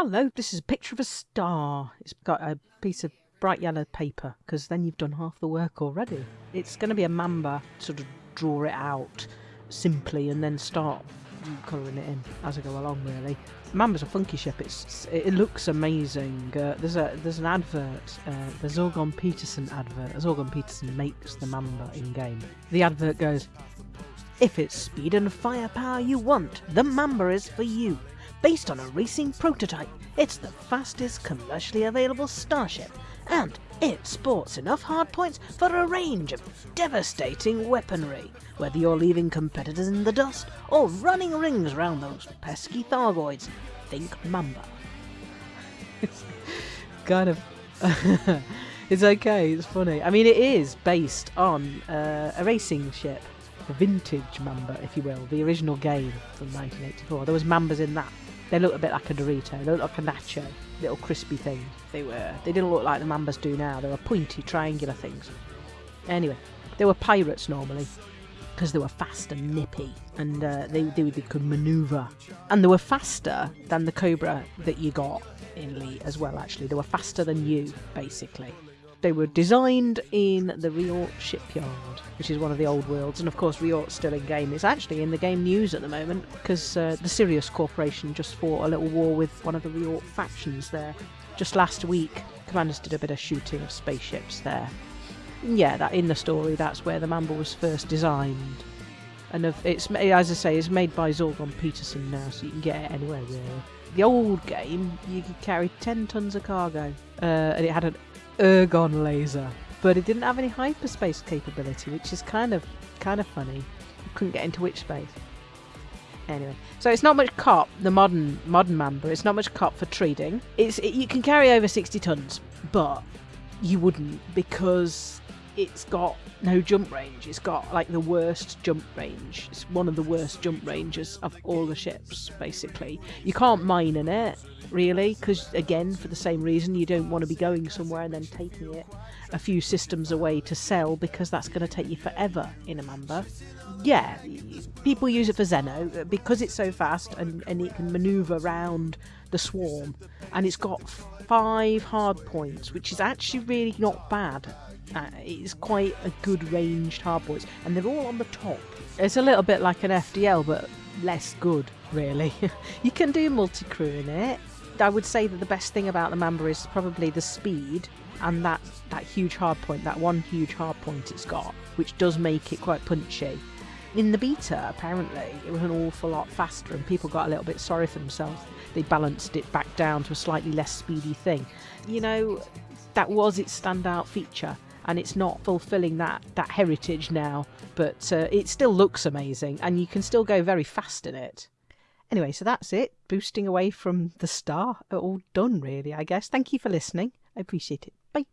Hello, this is a picture of a star. It's got a piece of bright yellow paper because then you've done half the work already. It's going to be a mamba, sort of draw it out simply and then start colouring it in as I go along. Really, Mamba's a funky ship. It's it looks amazing. Uh, there's a there's an advert, uh, the Zorgon Peterson advert. Zorgon Peterson makes the Mamba in game. The advert goes, "If it's speed and firepower you want, the Mamba is for you." Based on a racing prototype, it's the fastest commercially available starship, and it sports enough hardpoints for a range of devastating weaponry, whether you're leaving competitors in the dust or running rings round those pesky Thargoids. Think Mamba. it's kind of. it's okay, it's funny. I mean, it is based on uh, a racing ship, a vintage Mamba, if you will, the original game from 1984. There was Mambas in that. They looked a bit like a Dorito. They looked like a nacho, little crispy thing. They were. They didn't look like the Mambas do now. They were pointy, triangular things. Anyway, they were pirates normally because they were fast and nippy, and uh, they, they they could manoeuvre, and they were faster than the Cobra that you got in Elite as well. Actually, they were faster than you, basically. They were designed in the Reorte shipyard, which is one of the old worlds, and of course Reorte's still in game. It's actually in the game news at the moment because uh, the Sirius Corporation just fought a little war with one of the Riort factions there. Just last week, Commanders did a bit of shooting of spaceships there. Yeah, that in the story, that's where the Mamba was first designed. And of, it's as I say, it's made by Zorgon Peterson now, so you can get it anywhere really. The old game, you could carry 10 tons of cargo, uh, and it had an ergon laser, but it didn't have any hyperspace capability, which is kind of kind of funny. You couldn't get into witch space. Anyway, so it's not much cop. The modern modern Mamba, it's not much cop for trading. It's it, you can carry over sixty tons, but you wouldn't because it's got no jump range. It's got like the worst jump range. It's one of the worst jump ranges of all the ships, basically. You can't mine in it, really, because again, for the same reason, you don't want to be going somewhere and then taking it a few systems away to sell because that's going to take you forever in a Mamba. Yeah, people use it for Xeno because it's so fast and, and it can maneuver around the swarm, and it's got five hard points, which is actually really not bad uh, it's quite a good ranged hardpoints, and they're all on the top. It's a little bit like an FDL, but less good, really. you can do multi crew in it. I would say that the best thing about the Mamba is probably the speed and that, that huge hard point, that one huge hard point it's got, which does make it quite punchy. In the beta, apparently, it was an awful lot faster, and people got a little bit sorry for themselves. They balanced it back down to a slightly less speedy thing. You know, that was its standout feature and it's not fulfilling that that heritage now but uh, it still looks amazing and you can still go very fast in it. Anyway so that's it. Boosting away from the star. All done really i guess. Thank you for listening. I appreciate it. Bye